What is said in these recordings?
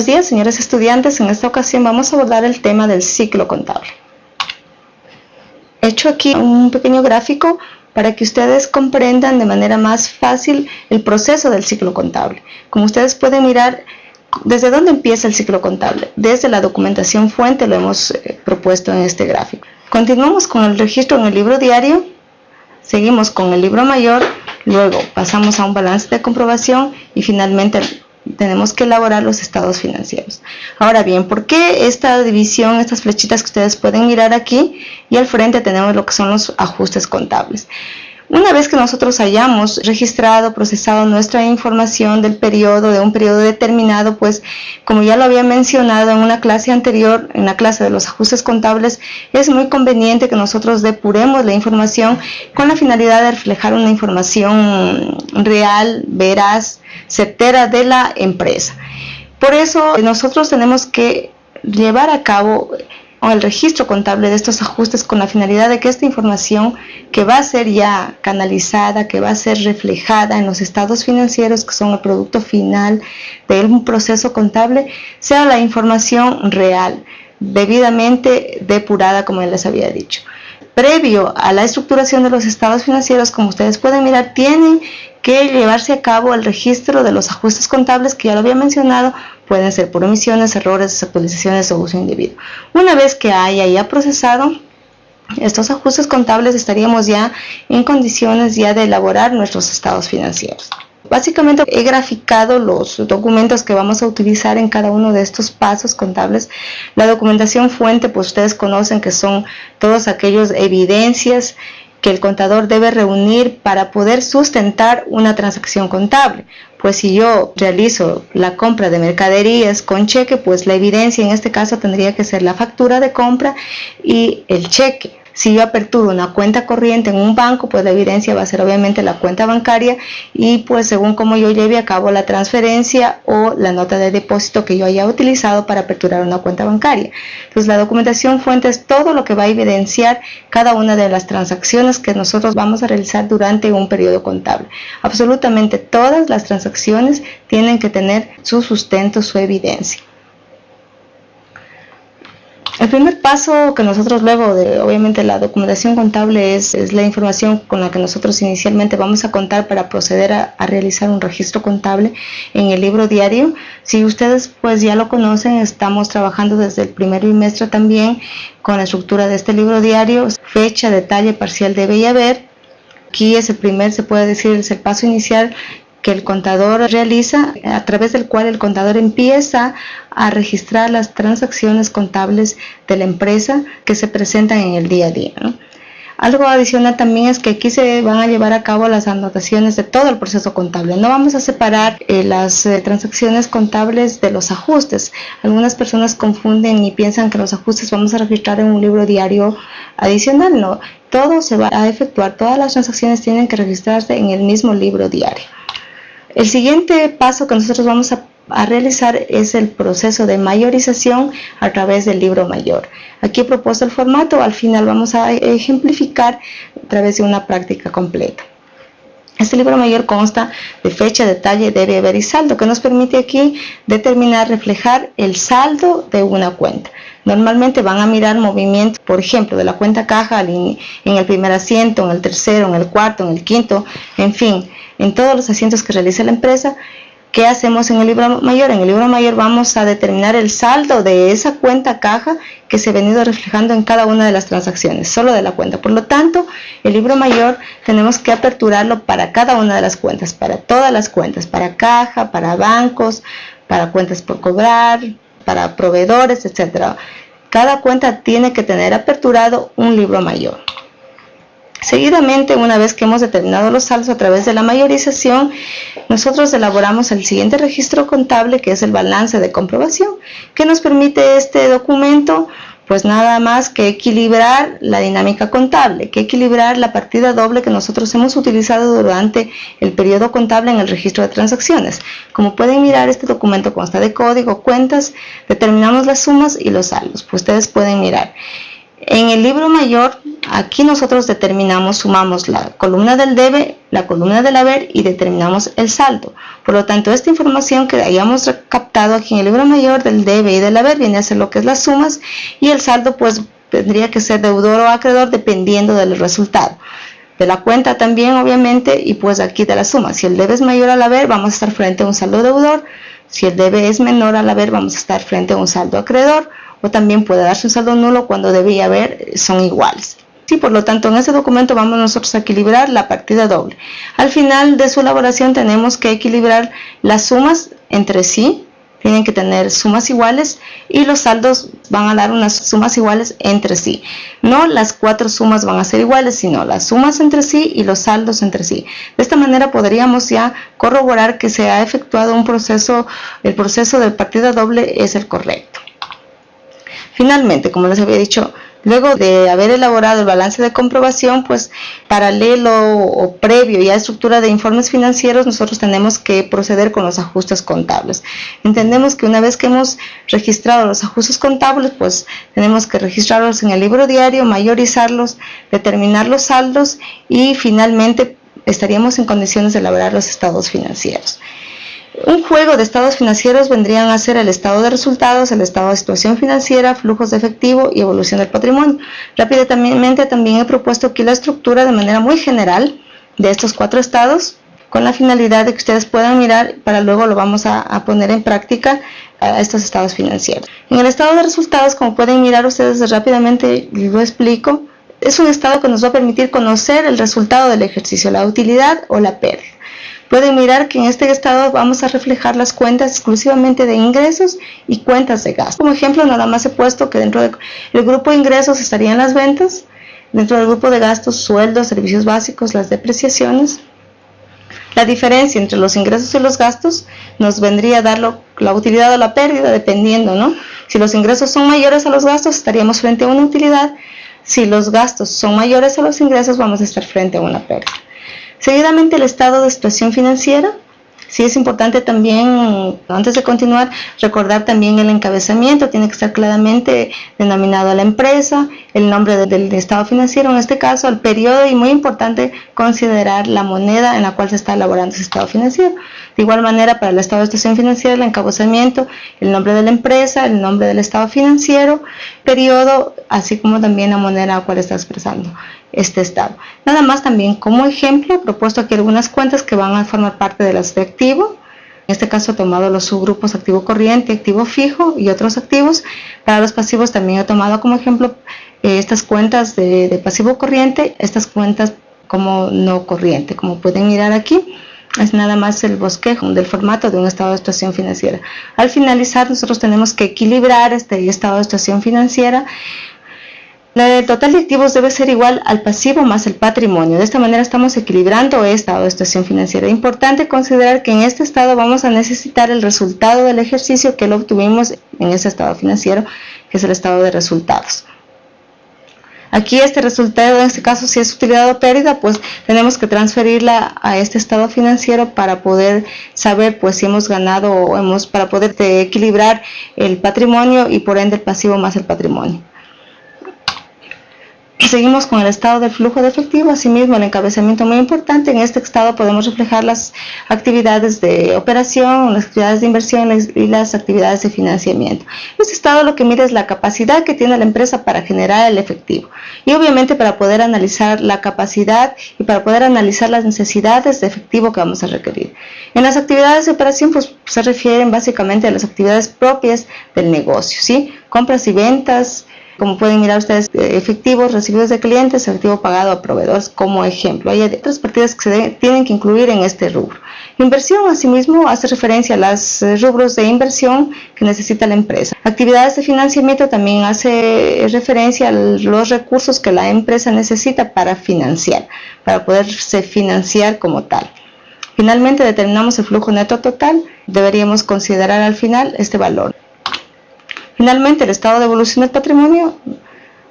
Buenos días, señores estudiantes. En esta ocasión vamos a abordar el tema del ciclo contable. He hecho aquí un pequeño gráfico para que ustedes comprendan de manera más fácil el proceso del ciclo contable. Como ustedes pueden mirar, ¿desde dónde empieza el ciclo contable? Desde la documentación fuente lo hemos eh, propuesto en este gráfico. Continuamos con el registro en el libro diario, seguimos con el libro mayor, luego pasamos a un balance de comprobación y finalmente tenemos que elaborar los estados financieros. Ahora bien, ¿por qué esta división, estas flechitas que ustedes pueden mirar aquí? Y al frente tenemos lo que son los ajustes contables. Una vez que nosotros hayamos registrado, procesado nuestra información del periodo, de un periodo determinado, pues como ya lo había mencionado en una clase anterior, en la clase de los ajustes contables, es muy conveniente que nosotros depuremos la información con la finalidad de reflejar una información real, veraz, certera de la empresa. Por eso nosotros tenemos que llevar a cabo el registro contable de estos ajustes con la finalidad de que esta información que va a ser ya canalizada, que va a ser reflejada en los estados financieros que son el producto final de un proceso contable, sea la información real, debidamente depurada como les había dicho. Previo a la estructuración de los estados financieros, como ustedes pueden mirar, tienen que llevarse a cabo el registro de los ajustes contables que ya lo había mencionado, pueden ser por omisiones, errores, desactualizaciones o uso indebido. Una vez que haya ya procesado estos ajustes contables estaríamos ya en condiciones ya de elaborar nuestros estados financieros. Básicamente he graficado los documentos que vamos a utilizar en cada uno de estos pasos contables. La documentación fuente, pues ustedes conocen que son todos aquellos evidencias que el contador debe reunir para poder sustentar una transacción contable. Pues si yo realizo la compra de mercaderías con cheque, pues la evidencia en este caso tendría que ser la factura de compra y el cheque. Si yo aperturo una cuenta corriente en un banco, pues la evidencia va a ser obviamente la cuenta bancaria y pues según como yo lleve a cabo la transferencia o la nota de depósito que yo haya utilizado para aperturar una cuenta bancaria. Entonces la documentación fuente es todo lo que va a evidenciar cada una de las transacciones que nosotros vamos a realizar durante un periodo contable. Absolutamente todas las transacciones tienen que tener su sustento, su evidencia. El primer paso que nosotros luego de obviamente la documentación contable es, la información con la que nosotros inicialmente vamos a contar para proceder a, realizar un registro contable en el libro diario. Si ustedes pues ya lo conocen, estamos trabajando desde el primer bimestre también con la estructura de este libro diario, fecha, detalle, parcial debe haber. Aquí es el primer, se puede decir, es el paso inicial que el contador realiza, a través del cual el contador empieza a registrar las transacciones contables de la empresa que se presentan en el día a día. Algo adicional también es que aquí se van a llevar a cabo las anotaciones de todo el proceso contable. No vamos a separar eh, las eh, transacciones contables de los ajustes. Algunas personas confunden y piensan que los ajustes vamos a registrar en un libro diario adicional. No, todo se va a efectuar, todas las transacciones tienen que registrarse en el mismo libro diario. El siguiente paso que nosotros vamos a, realizar es el proceso de mayorización a través del libro mayor. Aquí he propuesto el formato, al final vamos a ejemplificar a través de una práctica completa. Este libro mayor consta de fecha, detalle, debe haber y saldo, que nos permite aquí determinar, reflejar el saldo de una cuenta. Normalmente van a mirar movimientos, por ejemplo, de la cuenta caja en el primer asiento, en el tercero, en el cuarto, en el quinto, en fin, en todos los asientos que realiza la empresa. ¿Qué hacemos en el libro mayor? En el libro mayor vamos a determinar el saldo de esa cuenta caja que se ha venido reflejando en cada una de las transacciones, solo de la cuenta. Por lo tanto, el libro mayor tenemos que aperturarlo para cada una de las cuentas, para todas las cuentas, para caja, para bancos, para cuentas por cobrar, para proveedores, etcétera. Cada cuenta tiene que tener aperturado un libro mayor. Seguidamente, una vez que hemos determinado los saldos a través de la mayorización, nosotros elaboramos el siguiente registro contable que es el balance de comprobación, que nos permite este documento pues nada más que equilibrar la dinámica contable, que equilibrar la partida doble que nosotros hemos utilizado durante el periodo contable en el registro de transacciones. Como pueden mirar, este documento consta de código, cuentas, determinamos las sumas y los saldos. Pues ustedes pueden mirar. En el libro mayor, aquí nosotros determinamos, sumamos la columna del debe, la columna del haber y determinamos el saldo. Por lo tanto, esta información que hayamos captado aquí en el libro mayor del debe y del haber viene a ser lo que es las sumas y el saldo pues tendría que ser deudor o acreedor dependiendo del resultado. De la cuenta también obviamente y pues aquí de la suma. Si el debe es mayor al haber vamos a estar frente a un saldo deudor. Si el debe es menor al haber vamos a estar frente a un saldo acreedor o también puede darse un saldo nulo cuando debía haber son iguales. Sí, por lo tanto, en este documento vamos nosotros a equilibrar la partida doble. Al final de su elaboración tenemos que equilibrar las sumas entre sí, tienen que tener sumas iguales y los saldos van a dar unas sumas iguales entre sí. No las cuatro sumas van a ser iguales, sino las sumas entre sí y los saldos entre sí. De esta manera podríamos ya corroborar que se ha efectuado un proceso, el proceso de partida doble es el correcto. Finalmente, como les había dicho, luego de haber elaborado el balance de comprobación, pues paralelo o previo ya a estructura de informes financieros, nosotros tenemos que proceder con los ajustes contables. Entendemos que una vez que hemos registrado los ajustes contables, pues tenemos que registrarlos en el libro diario, mayorizarlos, determinar los saldos y finalmente estaríamos en condiciones de elaborar los estados financieros. Un juego de estados financieros vendrían a ser el estado de resultados, el estado de situación financiera, flujos de efectivo y evolución del patrimonio. Rápidamente también he propuesto aquí la estructura de manera muy general de estos cuatro estados con la finalidad de que ustedes puedan mirar para luego lo vamos a, poner en práctica a estos estados financieros. En el estado de resultados, como pueden mirar ustedes rápidamente, lo explico, es un estado que nos va a permitir conocer el resultado del ejercicio, la utilidad o la pérdida. Pueden mirar que en este estado vamos a reflejar las cuentas exclusivamente de ingresos y cuentas de gasto. Como ejemplo, nada más he puesto que dentro del grupo de ingresos estarían las ventas, dentro del grupo de gastos, sueldos, servicios básicos, las depreciaciones. La diferencia entre los ingresos y los gastos nos vendría a dar la utilidad o la pérdida, dependiendo, ¿no? Si los ingresos son mayores a los gastos, estaríamos frente a una utilidad. Si los gastos son mayores a los ingresos, vamos a estar frente a una pérdida. Seguidamente el estado de situación financiera. Sí es importante también, antes de continuar, recordar también el encabezamiento, tiene que estar claramente denominado a la empresa, el nombre del estado financiero, en este caso el periodo y muy importante considerar la moneda en la cual se está elaborando ese estado financiero. De igual manera para el estado de situación financiera, el encabezamiento, el nombre de la empresa, el nombre del estado financiero, periodo, así como también la moneda en la cual está expresando este estado. Nada más también como ejemplo, he propuesto aquí algunas cuentas que van a formar parte de las de activo. En este caso he tomado los subgrupos activo corriente, activo fijo y otros activos. Para los pasivos también he tomado como ejemplo eh, estas cuentas de, de pasivo corriente, estas cuentas como no corriente. Como pueden mirar aquí, es nada más el bosquejo del formato de un estado de situación financiera. Al finalizar nosotros tenemos que equilibrar este estado de situación financiera el total de activos debe ser igual al pasivo más el patrimonio. De esta manera estamos equilibrando estado de situación financiera. Importante considerar que en este estado vamos a necesitar el resultado del ejercicio que lo obtuvimos en ese estado financiero, que es el estado de resultados. Aquí este resultado, en este caso, si es utilidad o pérdida, pues tenemos que transferirla a este estado financiero para poder saber pues si hemos ganado o hemos, para poder equilibrar el patrimonio y por ende el pasivo más el patrimonio. Seguimos con el estado del flujo de efectivo, asimismo el encabezamiento muy importante. En este estado podemos reflejar las actividades de operación, las actividades de inversión y las actividades de financiamiento. Este estado lo que mide es la capacidad que tiene la empresa para generar el efectivo y obviamente para poder analizar la capacidad y para poder analizar las necesidades de efectivo que vamos a requerir. En las actividades de operación pues, se refieren básicamente a las actividades propias del negocio, ¿sí? compras y ventas, como pueden mirar ustedes, eh, efectivos recibidos de clientes, efectivo pagado a proveedores como ejemplo. Hay otras partidas que se tienen que incluir en este rubro. Inversión, asimismo, hace referencia a los eh, rubros de inversión que necesita la empresa. Actividades de financiamiento también hace referencia a los recursos que la empresa necesita para financiar, para poderse financiar como tal. Finalmente determinamos el flujo neto total, deberíamos considerar al final este valor. Finalmente, el estado de evolución del patrimonio,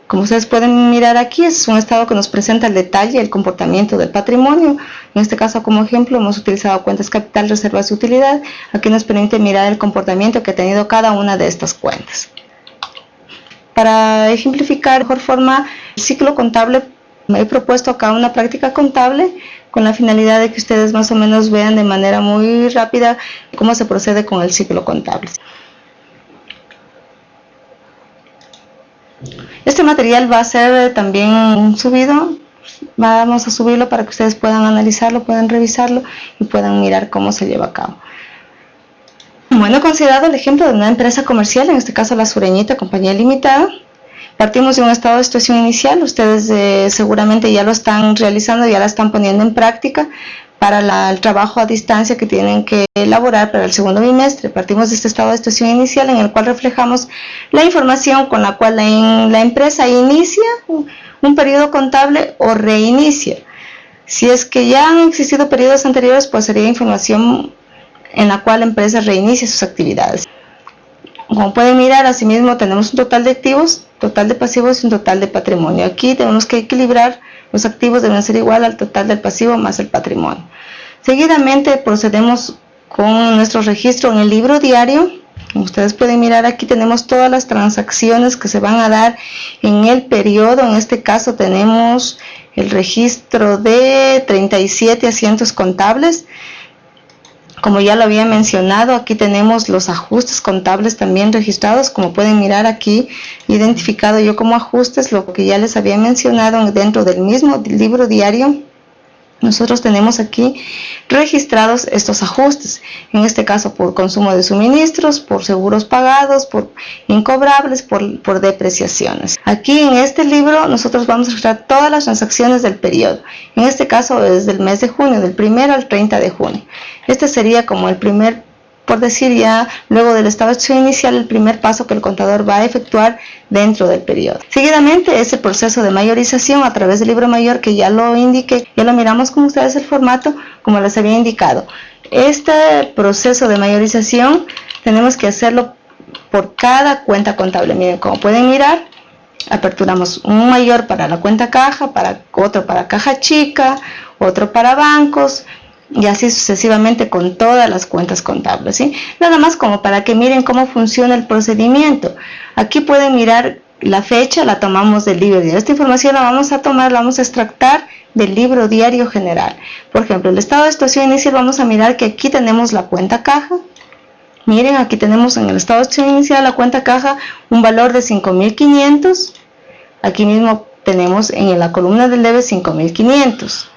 como ustedes pueden mirar aquí, es un estado que nos presenta el detalle, el comportamiento del patrimonio. En este caso, como ejemplo, hemos utilizado cuentas capital, reservas y utilidad. Aquí nos permite mirar el comportamiento que ha tenido cada una de estas cuentas. Para ejemplificar de mejor forma el ciclo contable, me he propuesto acá una práctica contable con la finalidad de que ustedes más o menos vean de manera muy rápida cómo se procede con el ciclo contable. Este material va a ser también subido, vamos a subirlo para que ustedes puedan analizarlo, puedan revisarlo y puedan mirar cómo se lleva a cabo. Bueno, considerado el ejemplo de una empresa comercial, en este caso la Sureñita Compañía Limitada, partimos de un estado de situación inicial, ustedes eh, seguramente ya lo están realizando, ya la están poniendo en práctica, para el trabajo a distancia que tienen que elaborar para el segundo bimestre. Partimos de este estado de situación inicial en el cual reflejamos la información con la cual la, empresa inicia un periodo contable o reinicia. Si es que ya han existido periodos anteriores, pues sería información en la cual la empresa reinicia sus actividades. Como pueden mirar, asimismo tenemos un total de activos, total de pasivos y un total de patrimonio. Aquí tenemos que equilibrar los activos deben ser igual al total del pasivo más el patrimonio. Seguidamente procedemos con nuestro registro en el libro diario. Como ustedes pueden mirar aquí tenemos todas las transacciones que se van a dar en el periodo. En este caso tenemos el registro de 37 asientos contables. Como ya lo había mencionado, aquí tenemos los ajustes contables también registrados. Como pueden mirar aquí, identificado yo como ajustes lo que ya les había mencionado dentro del mismo libro diario nosotros tenemos aquí registrados estos ajustes, en este caso por consumo de suministros, por seguros pagados, por incobrables, por, depreciaciones. Aquí en este libro nosotros vamos a registrar todas las transacciones del periodo, en este caso desde el mes de junio, del 1 al 30 de junio. Este sería como el primer por decir ya luego del estado de inicial el primer paso que el contador va a efectuar dentro del periodo. Seguidamente es el proceso de mayorización a través del libro mayor que ya lo indiqué, ya lo miramos con ustedes el formato como les había indicado. Este proceso de mayorización tenemos que hacerlo por cada cuenta contable. Miren, como pueden mirar, aperturamos un mayor para la cuenta caja, para otro para caja chica, otro para bancos, y así sucesivamente con todas las cuentas contables. Nada más como para que miren cómo funciona el procedimiento. Aquí pueden mirar la fecha, la tomamos del libro diario. Esta información la vamos a tomar, la vamos a extractar del libro diario general. Por ejemplo, el estado de situación inicial vamos a mirar que aquí tenemos la cuenta caja. Miren, aquí tenemos en el estado de situación inicial la cuenta caja un valor de 5.500. Aquí mismo tenemos en la columna del debe 5.500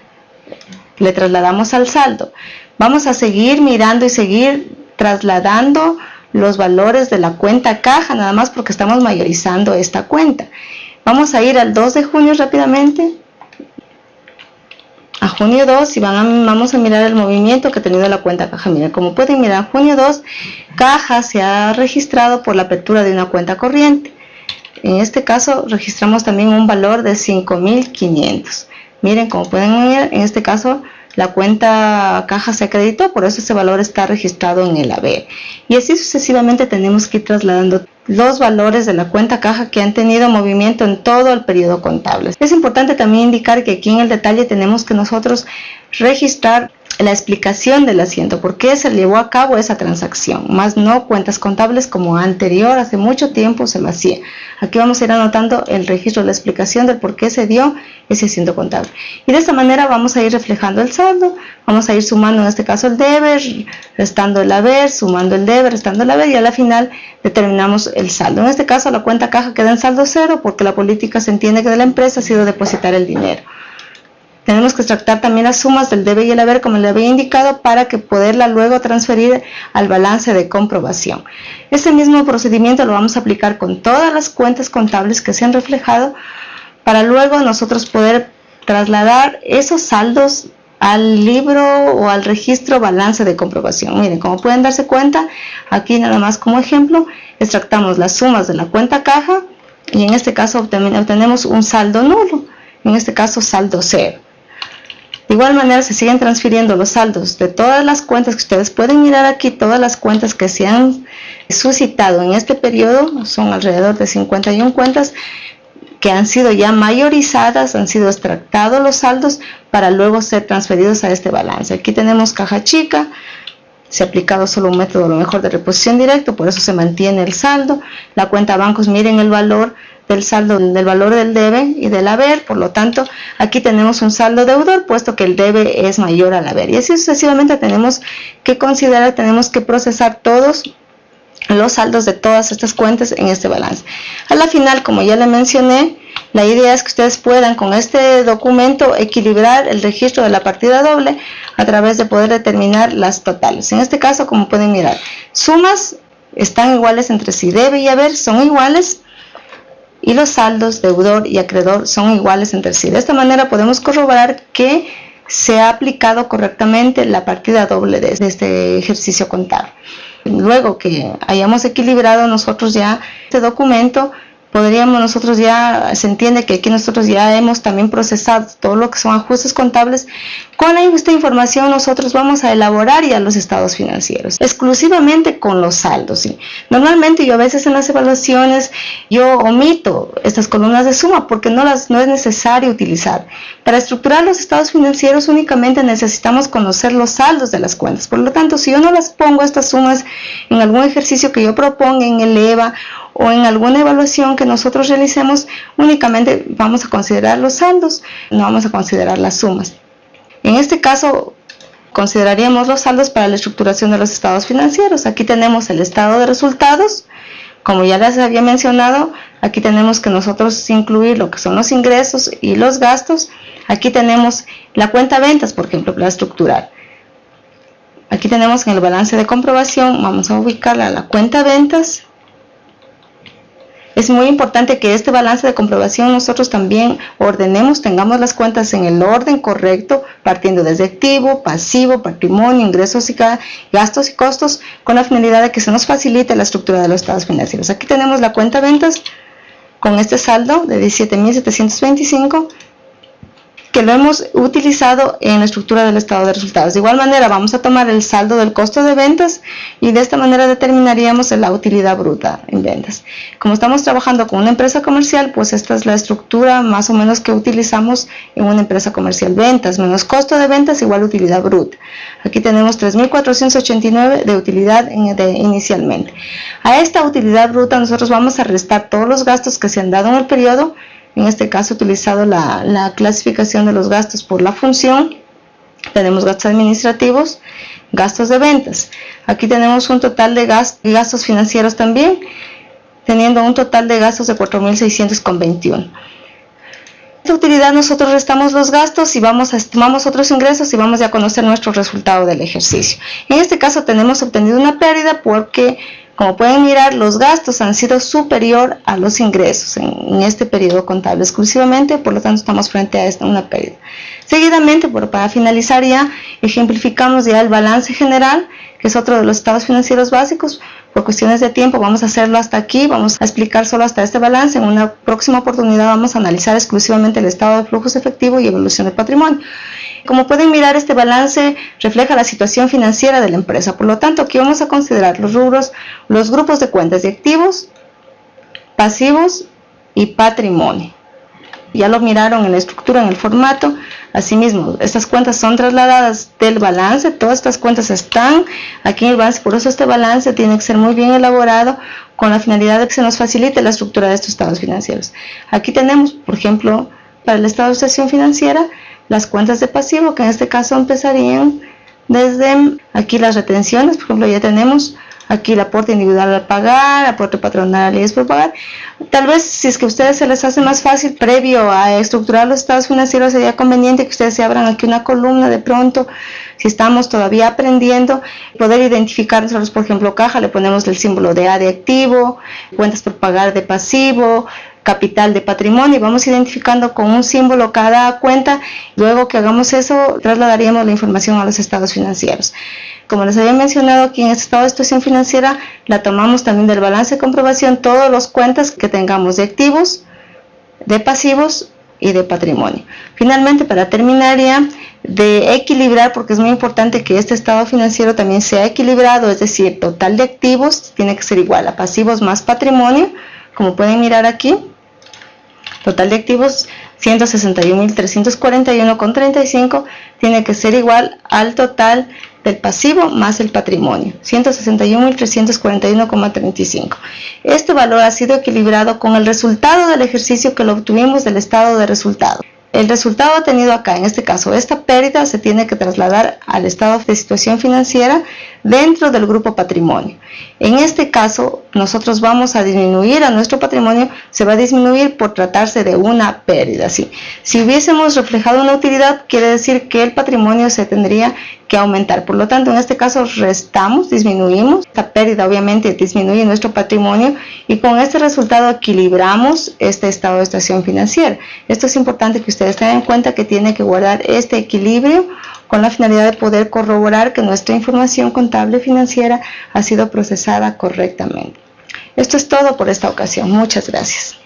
le trasladamos al saldo. Vamos a seguir mirando y seguir trasladando los valores de la cuenta caja, nada más porque estamos mayorizando esta cuenta. Vamos a ir al 2 de junio rápidamente, a junio 2 y van vamos a mirar el movimiento que ha tenido la cuenta caja. Miren, como pueden mirar, junio 2, caja se ha registrado por la apertura de una cuenta corriente. En este caso registramos también un valor de 5.500. Miren, como pueden ver, en este caso la cuenta caja se acreditó, por eso ese valor está registrado en el haber. Y así sucesivamente tenemos que ir trasladando los valores de la cuenta caja que han tenido movimiento en todo el periodo contable. Es importante también indicar que aquí en el detalle tenemos que nosotros registrar la explicación del asiento, por qué se llevó a cabo esa transacción, más no cuentas contables como anterior, hace mucho tiempo se lo hacía. Aquí vamos a ir anotando el registro, la explicación del por qué se dio ese asiento contable. Y de esta manera vamos a ir reflejando el saldo, vamos a ir sumando en este caso el deber, restando el haber, sumando el deber, restando el haber y a la final determinamos el saldo. En este caso la cuenta caja queda en saldo cero porque la política se entiende que de la empresa ha sido depositar el dinero. Tenemos que extractar también las sumas del debe y el haber como le había indicado para que poderla luego transferir al balance de comprobación. Este mismo procedimiento lo vamos a aplicar con todas las cuentas contables que se han reflejado para luego nosotros poder trasladar esos saldos al libro o al registro balance de comprobación. Miren, como pueden darse cuenta, aquí nada más como ejemplo, extractamos las sumas de la cuenta caja y en este caso obtenemos un saldo nulo, en este caso saldo cero. De igual manera se siguen transfiriendo los saldos de todas las cuentas que ustedes pueden mirar aquí, todas las cuentas que se han suscitado en este periodo, son alrededor de 51 cuentas que han sido ya mayorizadas, han sido extractados los saldos para luego ser transferidos a este balance. Aquí tenemos caja chica, se ha aplicado solo un método, lo mejor de reposición directo, por eso se mantiene el saldo. La cuenta bancos, miren el valor del saldo, del valor del debe y del haber, por lo tanto, aquí tenemos un saldo deudor, puesto que el debe es mayor al haber. Y así sucesivamente tenemos que considerar, tenemos que procesar todos los saldos de todas estas cuentas en este balance. A la final, como ya le mencioné, la idea es que ustedes puedan con este documento equilibrar el registro de la partida doble a través de poder determinar las totales. En este caso, como pueden mirar, sumas están iguales entre sí, debe y haber son iguales y los saldos deudor y acreedor son iguales entre sí. De esta manera podemos corroborar que se ha aplicado correctamente la partida doble de este ejercicio contable. Luego que hayamos equilibrado nosotros ya este documento, podríamos nosotros ya, se entiende que aquí nosotros ya hemos también procesado todo lo que son ajustes contables. Con esta información nosotros vamos a elaborar ya los estados financieros, exclusivamente con los saldos. Normalmente yo a veces en las evaluaciones yo omito estas columnas de suma porque no las no es necesario utilizar. Para estructurar los estados financieros únicamente necesitamos conocer los saldos de las cuentas. Por lo tanto, si yo no las pongo estas sumas en algún ejercicio que yo proponga en el EVA o en alguna evaluación que nosotros realicemos, únicamente vamos a considerar los saldos, no vamos a considerar las sumas. En este caso, consideraríamos los saldos para la estructuración de los estados financieros. Aquí tenemos el estado de resultados, como ya les había mencionado, aquí tenemos que nosotros incluir lo que son los ingresos y los gastos. Aquí tenemos la cuenta ventas, por ejemplo, para estructurar. Aquí tenemos en el balance de comprobación, vamos a ubicarla la cuenta ventas, es muy importante que este balance de comprobación nosotros también ordenemos, tengamos las cuentas en el orden correcto, partiendo desde activo, pasivo, patrimonio, ingresos y gastos y costos, con la finalidad de que se nos facilite la estructura de los estados financieros. Aquí tenemos la cuenta ventas con este saldo de 17.725 que lo hemos utilizado en la estructura del estado de resultados. De igual manera vamos a tomar el saldo del costo de ventas y de esta manera determinaríamos la utilidad bruta en ventas. Como estamos trabajando con una empresa comercial, pues esta es la estructura más o menos que utilizamos en una empresa comercial. Ventas menos costo de ventas igual utilidad bruta. Aquí tenemos 3.489 de utilidad inicialmente. A esta utilidad bruta nosotros vamos a restar todos los gastos que se han dado en el periodo en este caso he utilizado la, clasificación de los gastos por la función. Tenemos gastos administrativos, gastos de ventas. Aquí tenemos un total de gastos financieros también, teniendo un total de gastos de 4.621. Esta utilidad nosotros restamos los gastos y vamos a estimamos otros ingresos y vamos a conocer nuestro resultado del ejercicio. En este caso tenemos obtenido una pérdida porque como pueden mirar, los gastos han sido superior a los ingresos en, este periodo contable exclusivamente, por lo tanto estamos frente a esta, una pérdida. Seguidamente, para finalizar ya, ejemplificamos ya el balance general, que es otro de los estados financieros básicos. Por cuestiones de tiempo vamos a hacerlo hasta aquí, vamos a explicar solo hasta este balance. En una próxima oportunidad vamos a analizar exclusivamente el estado de flujos efectivos y evolución del patrimonio. Como pueden mirar, este balance refleja la situación financiera de la empresa. Por lo tanto, aquí vamos a considerar los rubros, los grupos de cuentas de activos, pasivos y patrimonio. Ya lo miraron en la estructura, en el formato. Asimismo, estas cuentas son trasladadas del balance, todas estas cuentas están aquí en el balance, por eso este balance tiene que ser muy bien elaborado con la finalidad de que se nos facilite la estructura de estos estados financieros. Aquí tenemos, por ejemplo, para el estado de situación financiera, las cuentas de pasivo, que en este caso empezarían desde aquí las retenciones, por ejemplo, ya tenemos aquí el aporte individual al pagar, aporte patronal es por pagar. Tal vez si es que a ustedes se les hace más fácil previo a estructurar los estados financieros sería conveniente que ustedes se abran aquí una columna de pronto, si estamos todavía aprendiendo, poder identificar nosotros, por ejemplo, caja, le ponemos el símbolo de A de activo, cuentas por pagar de pasivo, capital de patrimonio y vamos identificando con un símbolo cada cuenta. Luego que hagamos eso, trasladaríamos la información a los estados financieros. Como les había mencionado aquí en este estado de situación financiera, la tomamos también del balance de comprobación, todas las cuentas que tengamos de activos, de pasivos y de patrimonio. Finalmente, para terminar ya, de equilibrar, porque es muy importante que este estado financiero también sea equilibrado, es decir, total de activos tiene que ser igual a pasivos más patrimonio, como pueden mirar aquí, Total de activos 161.341,35 tiene que ser igual al total del pasivo más el patrimonio, 161.341,35. Este valor ha sido equilibrado con el resultado del ejercicio que lo obtuvimos del estado de resultado. El resultado obtenido acá, en este caso, esta pérdida se tiene que trasladar al estado de situación financiera dentro del grupo patrimonio. En este caso, nosotros vamos a disminuir a nuestro patrimonio, se va a disminuir por tratarse de una pérdida. ¿sí? Si hubiésemos reflejado una utilidad, quiere decir que el patrimonio se tendría que aumentar. Por lo tanto, en este caso restamos, disminuimos. Esta pérdida obviamente disminuye nuestro patrimonio y con este resultado equilibramos este estado de situación financiera. Esto es importante que ustedes tengan en cuenta que tiene que guardar este equilibrio con la finalidad de poder corroborar que nuestra información contable financiera ha sido procesada correctamente. Esto es todo por esta ocasión. Muchas gracias.